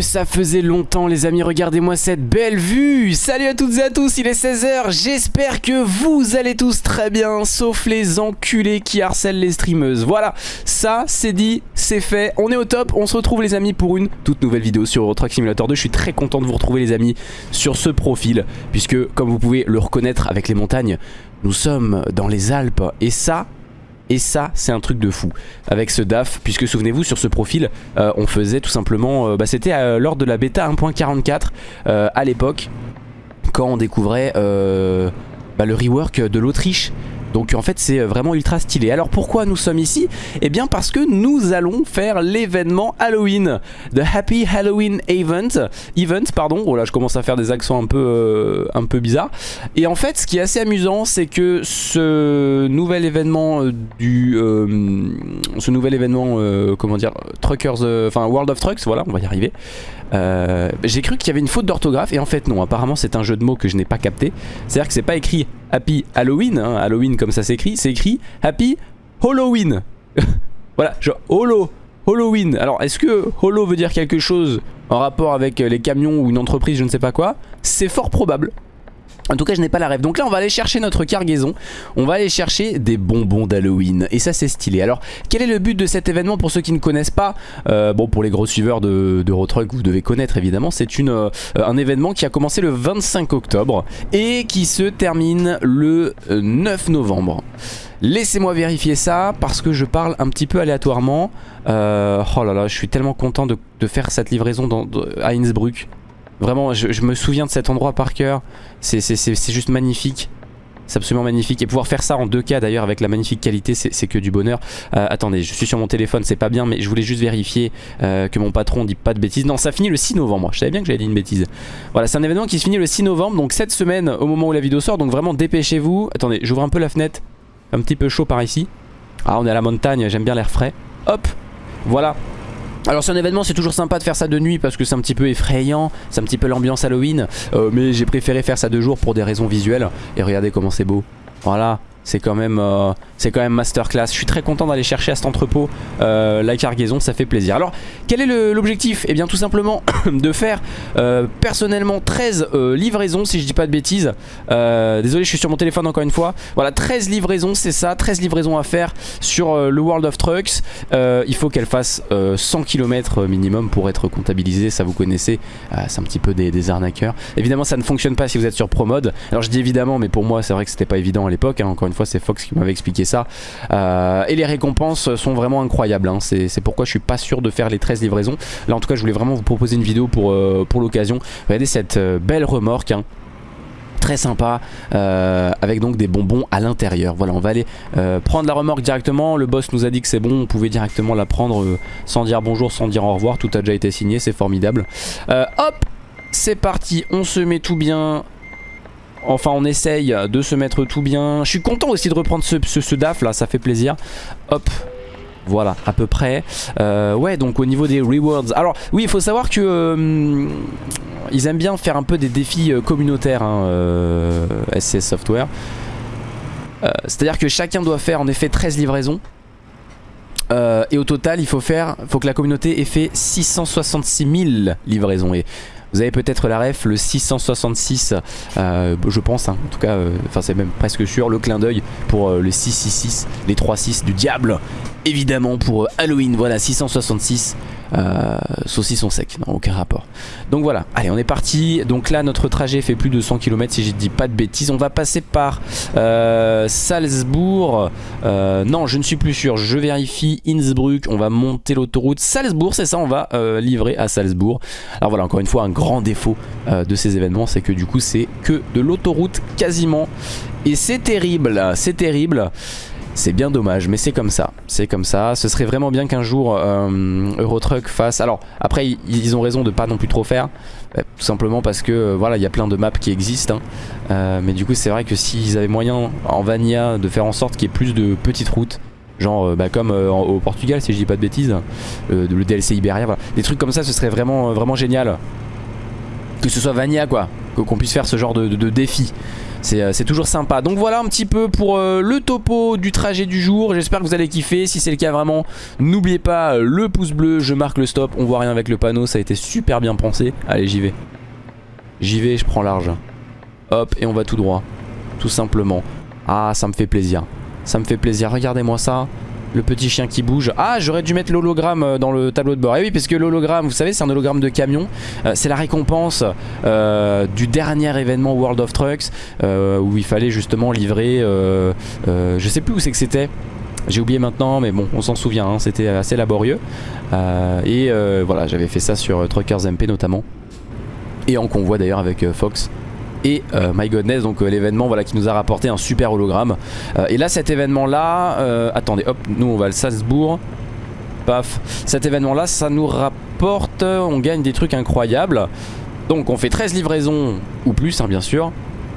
ça faisait longtemps les amis, regardez-moi cette belle vue. Salut à toutes et à tous, il est 16h, j'espère que vous allez tous très bien, sauf les enculés qui harcèlent les streameuses. Voilà, ça c'est dit, c'est fait, on est au top, on se retrouve les amis pour une toute nouvelle vidéo sur Truck Simulator 2. Je suis très content de vous retrouver les amis sur ce profil, puisque comme vous pouvez le reconnaître avec les montagnes, nous sommes dans les Alpes, et ça, et ça, c'est un truc de fou avec ce DAF, puisque souvenez-vous, sur ce profil, euh, on faisait tout simplement... euh, bah, C'était euh, lors de la bêta 1.44 euh, à l'époque, quand on découvrait bah, le rework de l'Autriche. Donc en fait c'est vraiment ultra stylé. Alors pourquoi nous sommes ici? Eh bien parce que nous allons faire l'événement Halloween. The Happy Halloween Event. Event pardon. Oh là je commence à faire des accents un peu, euh, bizarres. Et en fait ce qui est assez amusant c'est que ce nouvel événement euh, du... euh, ce nouvel événement euh, comment dire Truckers... euh, Enfin World of Trucks voilà on va y arriver. Euh, J'ai cru qu'il y avait une faute d'orthographe et en fait non, apparemment c'est un jeu de mots que je n'ai pas capté. C'est-à-dire que c'est pas écrit Happy Halloween, hein, Halloween comme ça s'écrit, c'est écrit Happy Halloween. voilà, genre Holo, Halloween. Alors est-ce que Holo veut dire quelque chose en rapport avec les camions ou une entreprise, je ne sais pas quoi? C'est fort probable. En tout cas je n'ai pas la rêve. Donc là on va aller chercher notre cargaison. On va aller chercher des bonbons d'Halloween. Et ça c'est stylé. Alors quel est le but de cet événement pour ceux qui ne connaissent pas Euh, Bon pour les gros suiveurs de, de Truck vous devez connaître évidemment. C'est euh, un événement qui a commencé le 25 octobre Et qui se termine le euh, 9 novembre. Laissez-moi vérifier ça parce que je parle un petit peu aléatoirement. Euh, oh là là, je suis tellement content de, faire cette livraison dans, à Innsbruck. Vraiment, je, me souviens de cet endroit par cœur. C'est juste magnifique. C'est absolument magnifique. Et pouvoir faire ça en 2K d'ailleurs avec la magnifique qualité, c'est c'est que du bonheur. Euh, attendez, je suis sur mon téléphone, c'est pas bien, mais je voulais juste vérifier euh, que mon patron dit pas de bêtises. Non, ça finit le 6 novembre. Je savais bien que j'avais dit une bêtise. Voilà, c'est un événement qui se finit le 6 novembre, donc cette semaine au moment où la vidéo sort. Donc vraiment dépêchez-vous. Attendez, j'ouvre un peu la fenêtre. Un petit peu chaud par ici. Ah, on est à la montagne, j'aime bien l'air frais. Hop, voilà. Alors c'est un événement, c'est toujours sympa de faire ça de nuit parce que c'est un petit peu effrayant, c'est un petit peu l'ambiance Halloween, euh, mais j'ai préféré faire ça de jour pour des raisons visuelles. Et regardez comment c'est beau. Voilà, c'est quand même, euh, quand même masterclass. Je suis très content d'aller chercher à cet entrepôt euh, la cargaison, ça fait plaisir. Alors quel est l'objectif? Eh bien tout simplement de faire euh, personnellement 13 euh, livraisons si je dis pas de bêtises. Désolé, je suis sur mon téléphone encore une fois. Voilà, 13 livraisons, c'est ça, 13 livraisons à faire sur le World of Trucks. Il faut qu'elle fasse euh, 100 km minimum pour être comptabilisée, ça vous connaissez, Euh, c'est un petit peu des, des arnaqueurs. Évidemment, ça ne fonctionne pas si vous êtes sur ProMode. Alors je dis évidemment, mais pour moi, c'est vrai que c'était pas évident à l'époque. hein. Encore une fois, c'est Fox qui m'avait expliqué ça. Euh, et les récompenses sont vraiment incroyables. hein. C'est pourquoi je suis pas sûr de faire les 13 livraisons. Là, en tout cas, je voulais vraiment vous proposer une vidéo pour, euh, pour l'occasion. Regardez cette euh, belle remorque. hein très sympa avec donc des bonbons à l'intérieur voilà on va aller prendre la remorque directement le boss nous a dit que c'est bon on pouvait directement la prendre sans dire bonjour sans dire au revoir tout a déjà été signé c'est formidable hop c'est parti on se met tout bien Enfin on essaye de se mettre tout bien. Je suis content aussi de reprendre ce, DAF là ça fait plaisir. Hop voilà à peu près. Euh, Ouais donc au niveau des rewards. Alors oui il faut savoir que euh, Ils aiment bien faire un peu des défis euh, communautaires hein, SCS Software. C'est-à-dire que chacun doit faire en effet 13 livraisons. Et au total il faut faire faut que la communauté ait fait 666 000 livraisons. Et vous avez peut-être la ref, le 666, euh, je pense, hein, en tout cas, euh, enfin c'est même presque sûr, le clin d'œil pour euh, le 666, les 3-6 du diable, évidemment pour Halloween, voilà, 666, euh, saucisson sec, non, aucun rapport. Donc voilà, allez, on est parti, donc là notre trajet fait plus de 100 km si je dis pas de bêtises, on va passer par euh, Salzbourg, euh, non je ne suis plus sûr, je vérifie, Innsbruck, on va monter l'autoroute, Salzbourg, c'est ça, on va euh, livrer à Salzbourg. Alors voilà, encore une fois, un grand défaut euh, de ces événements, c'est que du coup, c'est que de l'autoroute quasiment. Et c'est terrible, c'est terrible. C'est bien dommage, mais c'est comme ça. C'est comme ça. Ce serait vraiment bien qu'un jour euh, Eurotruck fasse. Alors après, ils- ont raison de pas non plus trop faire, euh, tout simplement parce que euh, voilà, il y a plein de maps qui existent. hein. Mais du coup, c'est vrai que s'ils avaient moyen en Vanilla de faire en sorte qu'il y ait plus de petites routes. Genre bah, comme au Portugal si je dis pas de bêtises le DLC Iberia des trucs comme ça ce serait vraiment, vraiment génial que ce soit Vania quoi qu'on puisse faire ce genre de défi c'est toujours sympa. Donc voilà un petit peu pour le topo du trajet du jour. J'espère que vous allez kiffer. Si c'est le cas vraiment, n'oubliez pas le pouce bleu, je marque le stop. On voit rien avec le panneau, ça a été super bien pensé. Allez, j'y vais. J'y vais, je prends large. Hop, et on va tout droit. Tout simplement. Ah, ça me fait plaisir. Ça me fait plaisir. Regardez-moi ça. Le petit chien qui bouge. Ah, j'aurais dû mettre l'hologramme euh, dans le tableau de bord. Et eh oui, parce que l'hologramme, vous savez, c'est un hologramme de camion. Euh, c'est la récompense euh, du dernier événement World of Trucks où il fallait justement livrer. je sais plus où c'est que c'était. J'ai oublié maintenant, mais bon, on s'en souvient. Hein, c'était assez laborieux. et voilà, j'avais fait ça sur Truckers MP notamment. Et en convoi d'ailleurs avec Fox et euh, My Godness donc euh, l'événement voilà qui nous a rapporté un super hologramme. Euh, et là cet événement là attendez hop nous on va le Salzbourg. Paf. Cet événement là ça nous rapporte on gagne des trucs incroyables. Donc on fait 13 livraisons ou plus hein, bien sûr.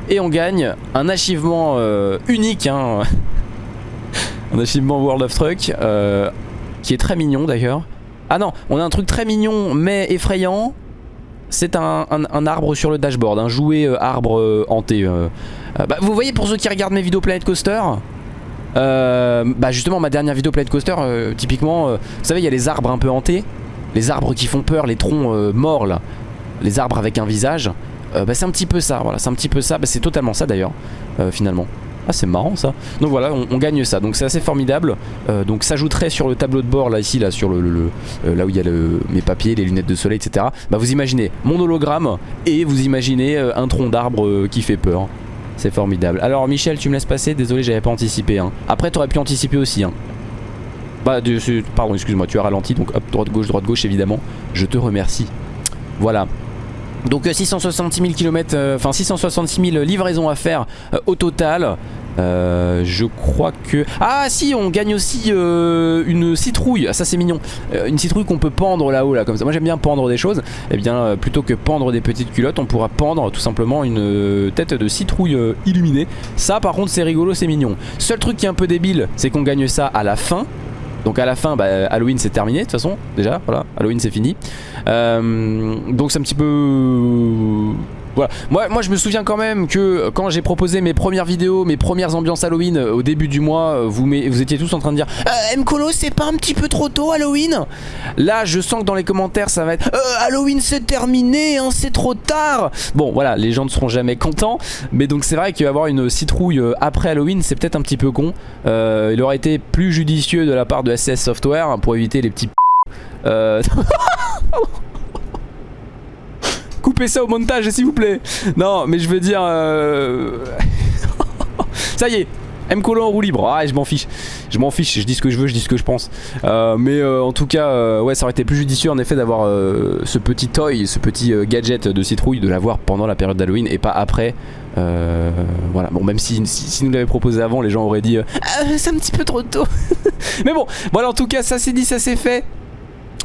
Et on gagne un achievement unique hein. un achievement World of Truck qui est très mignon d'ailleurs. Ah non on a un truc très mignon mais effrayant c'est un, arbre sur le dashboard, un jouet euh, arbre euh, hanté. Euh. Bah, vous voyez pour ceux qui regardent mes vidéos Planet Coaster bah justement ma dernière vidéo Planet Coaster typiquement vous savez il y a les arbres un peu hantés les arbres qui font peur les troncs morts là les arbres avec un visage bah c'est un petit peu ça voilà c'est un petit peu ça bah, c'est totalement ça d'ailleurs finalement ah c'est marrant ça. Donc voilà on, gagne ça. Donc c'est assez formidable. Euh, Donc s'ajouterait sur le tableau de bord là ici là sur le, euh, là où il y a mes papiers, les lunettes de soleil etc Bah vous imaginez mon hologramme et vous imaginez euh, un tronc d'arbre qui fait peur. C'est formidable. Alors Michel tu me laisses passer. Désolé j'avais pas anticipé hein. Après t'aurais pu anticiper aussi hein. Bah pardon excuse-moi tu as ralenti. Donc hop droite gauche droite gauche évidemment. Je te remercie. Voilà donc 666 000 km, enfin 666 000 livraisons à faire euh, au total. Euh, je crois que... Ah si on gagne aussi euh, une citrouille. Ah, Ça c'est mignon. Une citrouille qu'on peut pendre là-haut là comme ça. Moi j'aime bien pendre des choses. Et eh bien plutôt que pendre des petites culottes On pourra pendre tout simplement une tête de citrouille illuminée. Ça par contre c'est rigolo c'est mignon. Seul truc qui est un peu débile C'est qu'on gagne ça à la fin donc à la fin, bah, Halloween c'est terminé de toute façon, déjà, voilà, Halloween c'est fini. Euh, donc c'est un petit peu... Voilà. Moi, moi je me souviens quand même que quand j'ai proposé mes premières vidéos, mes premières ambiances Halloween euh, au début du mois, euh, vous, vous étiez tous en train de dire euh, Mkolo c'est pas un petit peu trop tôt Halloween? Là je sens que dans les commentaires ça va être Halloween c'est terminé, hein, c'est trop tard Bon voilà, les gens ne seront jamais contents, mais donc c'est vrai qu'avoir une citrouille après Halloween c'est peut-être un petit peu con. il aurait été plus judicieux de la part de SS Software pour éviter les petits euh... Coupez ça au montage s'il vous plaît. Non mais je veux dire euh, Ça y est M. Colon en roue libre, ah je m'en fiche. Je m'en fiche, je dis ce que je veux, je dis ce que je pense. Euh, Mais euh, en tout cas, ouais ça aurait été plus judicieux en effet d'avoir ce petit toy, ce petit gadget de citrouille De l'avoir pendant la période d'Halloween et pas après. Voilà, bon même si, nous l'avait proposé avant les gens auraient dit ah, C'est un petit peu trop tôt. Mais bon, voilà en tout cas ça c'est dit, ça c'est fait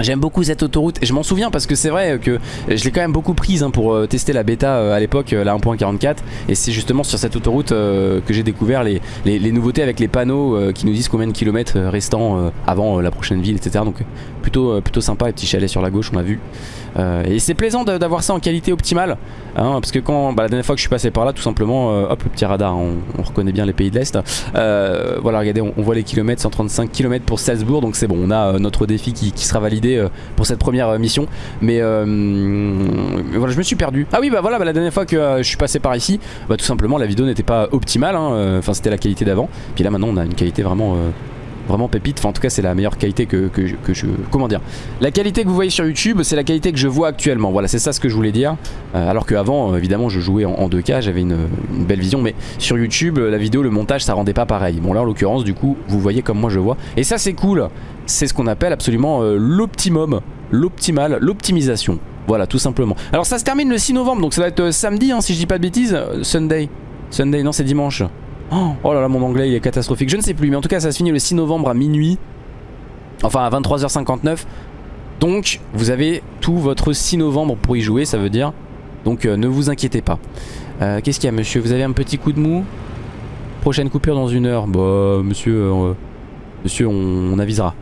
J'aime beaucoup cette autoroute et je m'en souviens parce que c'est vrai que je l'ai quand même beaucoup prise hein, pour euh, tester la bêta euh, à l'époque, euh, la 1.44 et c'est justement sur cette autoroute que j'ai découvert les, les, nouveautés avec les panneaux qui nous disent combien de kilomètres restants avant la prochaine ville etc. Donc plutôt, plutôt sympa, les petits chalets sur la gauche on a vu. Et c'est plaisant d'avoir ça en qualité optimale hein, parce que quand bah, la dernière fois que je suis passé par là tout simplement, hop le petit radar, on, reconnaît bien les pays de l'Est. voilà regardez on, voit les kilomètres, 135 km pour Salzbourg donc c'est bon on a notre défi qui, sera validé euh, pour cette première euh, mission. Mais euh, voilà, je me suis perdu. Ah oui, bah voilà, bah, la dernière fois que je suis passé par ici, bah tout simplement la vidéo n'était pas optimale. Hein, enfin, c'était la qualité d'avant. Puis là, maintenant, on a une qualité vraiment vraiment pépite. Enfin, en tout cas, c'est la meilleure qualité que, je. Comment dire La qualité que vous voyez sur YouTube, c'est la qualité que je vois actuellement. Voilà, c'est ça ce que je voulais dire. Euh, alors qu'avant, évidemment, je jouais en, 2K, j'avais une, belle vision. Mais sur YouTube, la vidéo, le montage, ça rendait pas pareil. Bon, là, en l'occurrence, du coup, vous voyez comme moi je vois. Et ça, c'est cool. C'est ce qu'on appelle absolument euh, l'optimum, l'optimal, l'optimisation. Voilà, tout simplement. Alors, ça se termine le 6 novembre, donc ça va être euh, samedi, hein, si je dis pas de bêtises. Sunday. Sunday, non, c'est dimanche. Oh, là là, mon anglais il est catastrophique. Je ne sais plus, mais en tout cas, ça se finit le 6 novembre à minuit. Enfin, à 23h59. Donc, vous avez tout votre 6 novembre pour y jouer, ça veut dire. Donc, euh, ne vous inquiétez pas. Euh, qu'est-ce qu'il y a, monsieur? Vous avez un petit coup de mou? Prochaine coupure dans une heure. Bah, monsieur, euh, monsieur, on, avisera.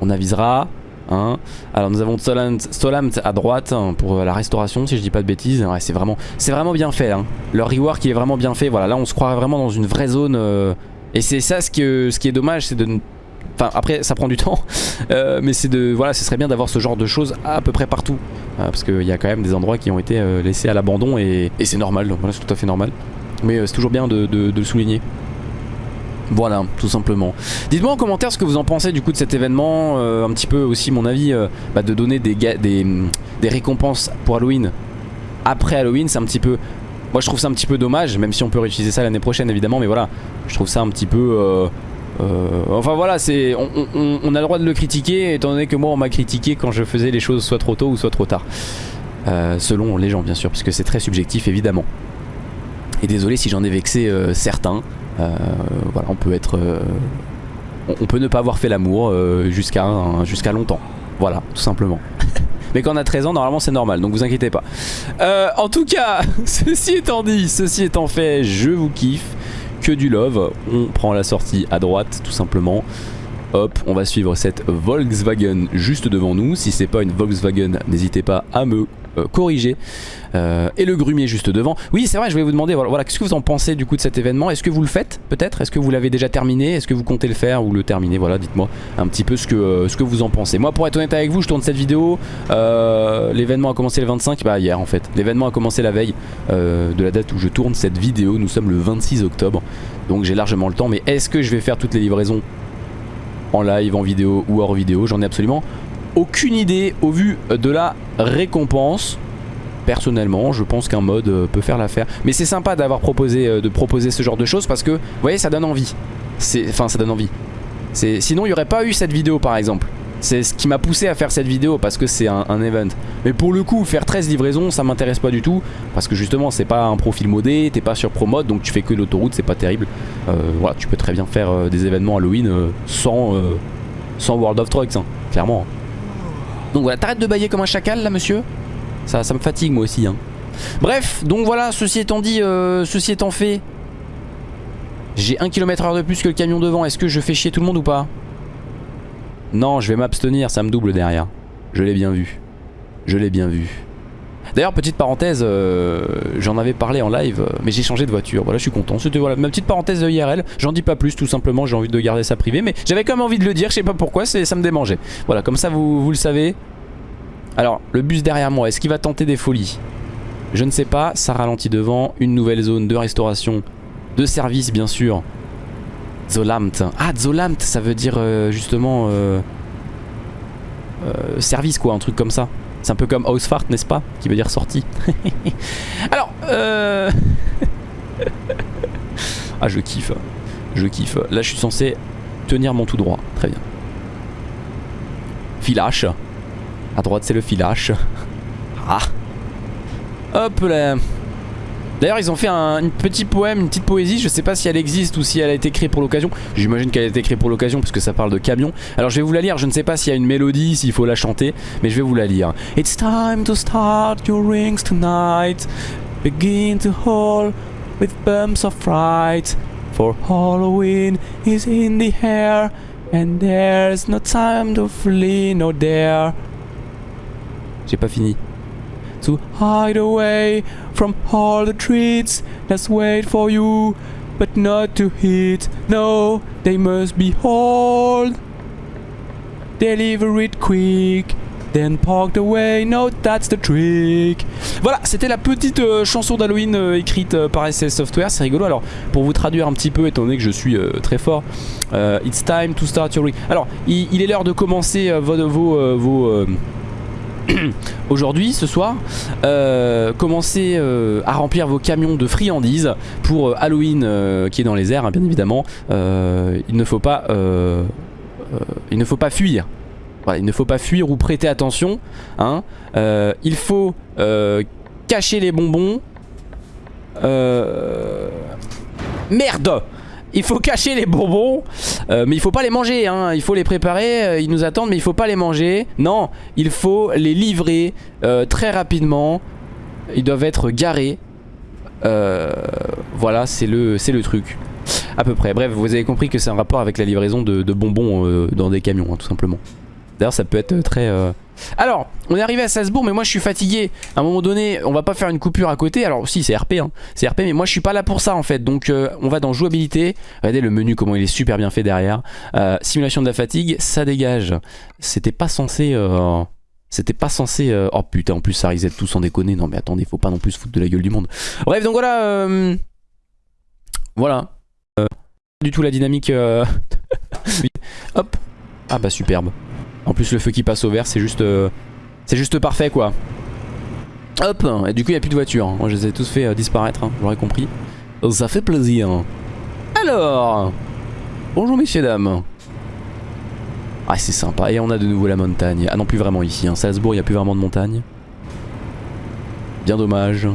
On avisera. Hein. Alors nous avons Stolamt à droite hein, pour la restauration si je dis pas de bêtises. C'est vraiment, vraiment bien fait. Hein. Leur rework il est vraiment bien fait. Voilà, là on se croirait vraiment dans une vraie zone. Euh, et c'est ça ce, que, ce qui est dommage, c'est de... Enfin après ça prend du temps. Euh, mais c'est de... Voilà, ce serait bien d'avoir ce genre de choses à peu près partout. Euh, parce qu'il y a quand même des endroits qui ont été laissés à l'abandon et, c'est normal. Donc voilà, c'est tout à fait normal. Mais c'est toujours bien de le souligner. Voilà, tout simplement. Dites-moi en commentaire ce que vous en pensez du coup de cet événement, euh, un petit peu aussi mon avis, euh, bah, de donner des, récompenses pour Halloween après Halloween, c'est un petit peu... Moi je trouve ça un petit peu dommage, même si on peut réutiliser ça l'année prochaine évidemment, mais voilà, je trouve ça un petit peu... Euh, enfin voilà, c'est on, on, a le droit de le critiquer, étant donné que moi on m'a critiqué quand je faisais les choses soit trop tôt ou soit trop tard. selon les gens bien sûr, puisque c'est très subjectif évidemment. Et désolé si j'en ai vexé certains, voilà, on peut être... Euh, on peut ne pas avoir fait l'amour euh, jusqu'à jusqu'à longtemps. Voilà, tout simplement. Mais quand on a 13 ans, normalement c'est normal, donc vous inquiétez pas. en tout cas, ceci étant dit, ceci étant fait, je vous kiffe. Que du love. On prend la sortie à droite, tout simplement. Hop, on va suivre cette Volkswagen juste devant nous. Si c'est pas une Volkswagen, n'hésitez pas à me euh, corriger. Euh, et le grumier juste devant. Oui, c'est vrai, je voulais vous demander, voilà, qu'est-ce que vous en pensez du coup de cet événement? Est-ce que vous le faites peut-être? Est-ce que vous l'avez déjà terminé? Est-ce que vous comptez le faire ou le terminer? Voilà, dites-moi un petit peu ce que, euh, ce que vous en pensez. Moi, pour être honnête avec vous, je tourne cette vidéo. L'événement a commencé le 25, bah hier en fait. L'événement a commencé la veille de la date où je tourne cette vidéo. Nous sommes le 26 octobre, donc j'ai largement le temps. Mais est-ce que je vais faire toutes les livraisons? En live, en vidéo ou hors vidéo J'en ai absolument aucune idée au vu de la récompense. Personnellement, je pense qu'un mode euh, peut faire l'affaire. Mais c'est sympa d'avoir proposé, euh, de proposer ce genre de choses parce que, vous voyez, ça donne envie. Enfin, ça donne envie. Sinon, il n'y aurait pas eu cette vidéo, par exemple. C'est ce qui m'a poussé à faire cette vidéo parce que c'est un, event. Mais pour le coup, faire 13 livraisons, ça m'intéresse pas du tout. Parce que justement, c'est pas un profil modé, t'es pas sur ProMode, donc tu fais que l'autoroute, c'est pas terrible. Euh, voilà, tu peux très bien faire des événements Halloween sans, sans World of Trucks, hein, clairement. Donc voilà, t'arrêtes de bailler comme un chacal là monsieur? Ça, ça me fatigue moi aussi hein. Bref, donc voilà, ceci étant dit, euh, ceci étant fait J'ai 1 km heure de plus que le camion devant Est-ce que je fais chier tout le monde ou pas? Non, je vais m'abstenir, ça me double derrière. Je l'ai bien vu. Je l'ai bien vu. D'ailleurs petite parenthèse euh, J'en avais parlé en live euh, Mais j'ai changé de voiture. Voilà je suis content. Ma petite parenthèse de IRL J'en dis pas plus tout simplement J'ai envie de garder ça privé Mais j'avais quand même envie de le dire Je sais pas pourquoi Ça me démangeait. Voilà comme ça vous, vous le savez. Alors le bus derrière moi Est-ce qu'il va tenter des folies? Je ne sais pas. Ça ralentit devant. Une nouvelle zone de restauration De service bien sûr Zolamt Ah Zolamt ça veut dire euh, justement Service quoi un truc comme ça c'est un peu comme Housefart, n'est-ce pas Qui veut dire sortie. Alors, euh... ah, je kiffe. Je kiffe. Là, je suis censé tenir mon tout droit. Très bien. Filage. À droite, c'est le filage. Ah. Hop là. D'ailleurs ils ont fait un, petit poème, une petite poésie. Je sais pas si elle existe ou si elle a été créée pour l'occasion. J'imagine qu'elle a été créée pour l'occasion parce que ça parle de camion. Alors je vais vous la lire, je ne sais pas s'il y a une mélodie, s'il faut la chanter Mais je vais vous la lire. It's time to start your rings tonight. Begin to haul with bumps of fright. For Halloween is in the air And there's no time to flee, no dare. J'ai pas fini to hide away from all the treats Let's wait for you, but not to hit. No, they must be hauled. Deliver it quick. Then parked away, no that's the trick Voilà c'était la petite euh, chanson d'Halloween euh, écrite euh, par SS Software C'est rigolo alors pour vous traduire un petit peu étant donné que je suis très fort It's time to start your week Alors il, est l'heure de commencer vos, vos, vos aujourd'hui, ce soir, euh, commencez euh, à remplir vos camions de friandises pour euh, Halloween qui est dans les airs, hein, bien évidemment. il ne faut pas, il ne faut pas fuir. il ne faut pas fuir ou prêter attention. Hein. il faut cacher les bonbons. Merde il faut cacher les bonbons euh, Mais il faut pas les manger hein. Il faut les préparer, euh, ils nous attendent mais il faut pas les manger Non, il faut les livrer euh, très rapidement Ils doivent être garés Voilà, c'est le, truc à peu près. Bref, vous avez compris que c'est un rapport avec la livraison de, bonbons dans des camions, hein, tout simplement. D'ailleurs ça peut être très... Alors, on est arrivé à Salzbourg mais moi je suis fatigué. À un moment donné, on va pas faire une coupure à côté. Alors si, c'est RP, hein. c'est RP mais moi je suis pas là pour ça en fait. Donc euh, on va dans jouabilité. Regardez le menu comment il est super bien fait derrière. Euh, simulation de la fatigue, ça dégage. C'était pas censé... euh, C'était pas censé... Oh putain, en plus ça reset tout sans déconner. Non mais attendez, faut pas non plus se foutre de la gueule du monde. Bref, donc voilà... Voilà. Euh, du tout la dynamique... Hop. Ah bah superbe. En plus le feu qui passe au vert c'est juste euh, C'est juste parfait quoi. Hop Et du coup il n'y a plus de voitures Moi je les ai tous fait euh, disparaître hein, J'aurais compris. Ça fait plaisir. Alors Bonjour messieurs dames. Ah c'est sympa. Et on a de nouveau la montagne. Ah non plus vraiment ici hein. Salzbourg il n'y a plus vraiment de montagne. Bien dommage.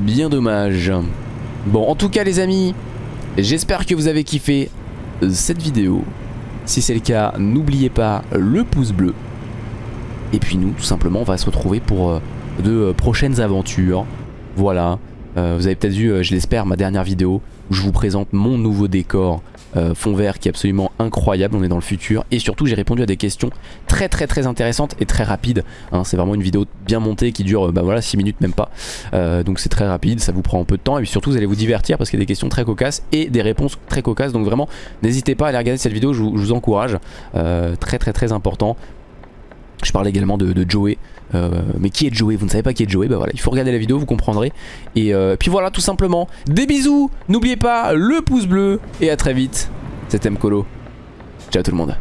Bien dommage. Bon en tout cas les amis J'espère que vous avez kiffé euh, cette vidéo si c'est le cas, n'oubliez pas le pouce bleu. Et puis nous, tout simplement, on va se retrouver pour euh, de euh, prochaines aventures. Voilà. Euh, vous avez peut-être vu, je l'espère, ma dernière vidéo où je vous présente mon nouveau décor euh, fond vert qui est absolument incroyable. On est dans le futur. Et surtout, j'ai répondu à des questions très très très intéressantes et très rapides. hein. c'est vraiment une vidéo bien montée qui dure, euh, bah 6 minutes même pas. Euh, donc c'est très rapide, ça vous prend un peu de temps. Et puis surtout, vous allez vous divertir parce qu'il y a des questions très cocasses et des réponses très cocasses. Donc vraiment, n'hésitez pas à aller regarder cette vidéo, je vous, encourage. Très très très important. Je parle également de, Joey. Euh, mais qui est Joey? Vous ne savez pas qui est Joey? Bah voilà, il faut regarder la vidéo, vous comprendrez. Et euh, puis voilà, tout simplement. Des bisous N'oubliez pas le pouce bleu. Et à très vite. C'était Mkolo. Ciao tout le monde.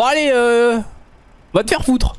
Bon allez, euh... Va te faire foutre